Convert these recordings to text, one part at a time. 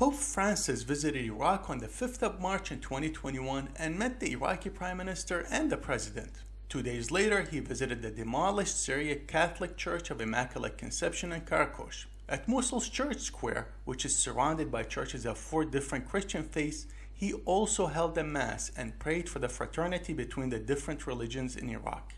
Pope Francis visited Iraq on the 5th of March in 2021 and met the Iraqi Prime Minister and the President. Two days later, he visited the demolished Syriac Catholic Church of Immaculate Conception in Karakosh. At Mosul's Church Square, which is surrounded by churches of four different Christian faiths, he also held a mass and prayed for the fraternity between the different religions in Iraq.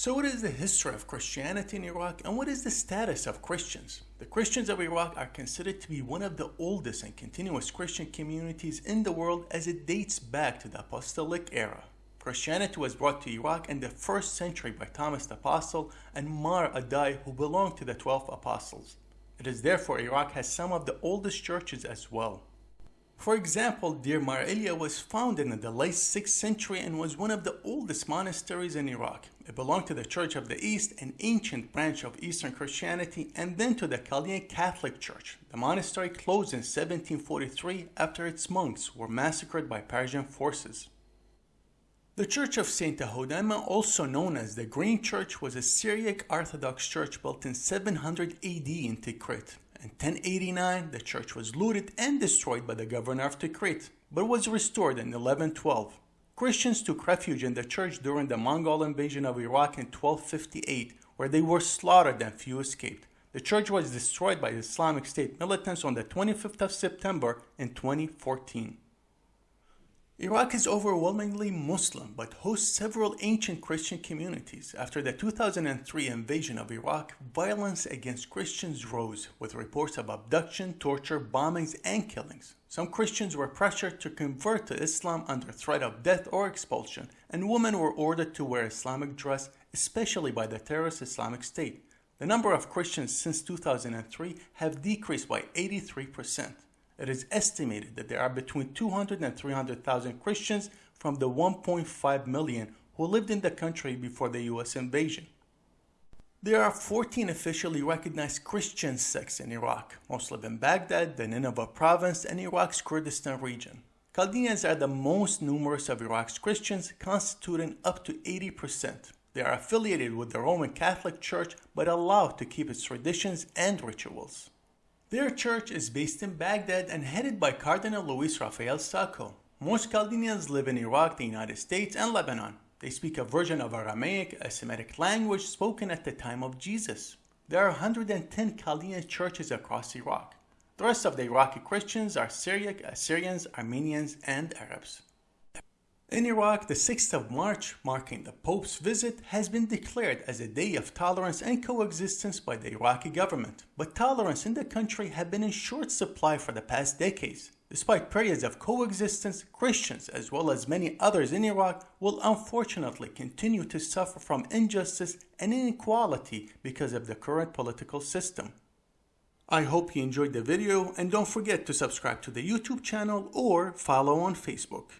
So what is the history of Christianity in Iraq and what is the status of Christians? The Christians of Iraq are considered to be one of the oldest and continuous Christian communities in the world as it dates back to the apostolic era. Christianity was brought to Iraq in the first century by Thomas the Apostle and Mar Addai who belonged to the 12 apostles. It is therefore Iraq has some of the oldest churches as well. For example, Deir Mar Elia was founded in the late 6th century and was one of the oldest monasteries in Iraq. It belonged to the Church of the East, an ancient branch of Eastern Christianity, and then to the Chaldean Catholic Church. The monastery closed in 1743 after its monks were massacred by Persian forces. The Church of St. Tahodama, also known as the Green Church, was a Syriac Orthodox church built in 700 AD in Tikrit. In 1089, the church was looted and destroyed by the governor of Tikrit, but was restored in 1112. Christians took refuge in the church during the Mongol invasion of Iraq in 1258, where they were slaughtered and few escaped. The church was destroyed by Islamic State militants on the 25th of September in 2014. Iraq is overwhelmingly Muslim but hosts several ancient Christian communities. After the 2003 invasion of Iraq, violence against Christians rose with reports of abduction, torture, bombings, and killings. Some Christians were pressured to convert to Islam under threat of death or expulsion, and women were ordered to wear Islamic dress, especially by the terrorist Islamic State. The number of Christians since 2003 have decreased by 83% it is estimated that there are between 200 and 300,000 Christians from the 1.5 million who lived in the country before the US invasion. There are 14 officially recognized Christian sects in Iraq, most live in Baghdad, the Nineveh province, and Iraq's Kurdistan region. Chaldeans are the most numerous of Iraq's Christians, constituting up to 80%. They are affiliated with the Roman Catholic Church but allowed to keep its traditions and rituals. Their church is based in Baghdad and headed by Cardinal Luis Rafael Sako. Most Chaldeans live in Iraq, the United States, and Lebanon. They speak a version of Aramaic, a Semitic language spoken at the time of Jesus. There are 110 Chaldean churches across Iraq. The rest of the Iraqi Christians are Syriac, Assyrians, Armenians, and Arabs. In Iraq, the 6th of March, marking the Pope's visit, has been declared as a day of tolerance and coexistence by the Iraqi government. But tolerance in the country had been in short supply for the past decades. Despite periods of coexistence, Christians, as well as many others in Iraq, will unfortunately continue to suffer from injustice and inequality because of the current political system. I hope you enjoyed the video and don't forget to subscribe to the YouTube channel or follow on Facebook.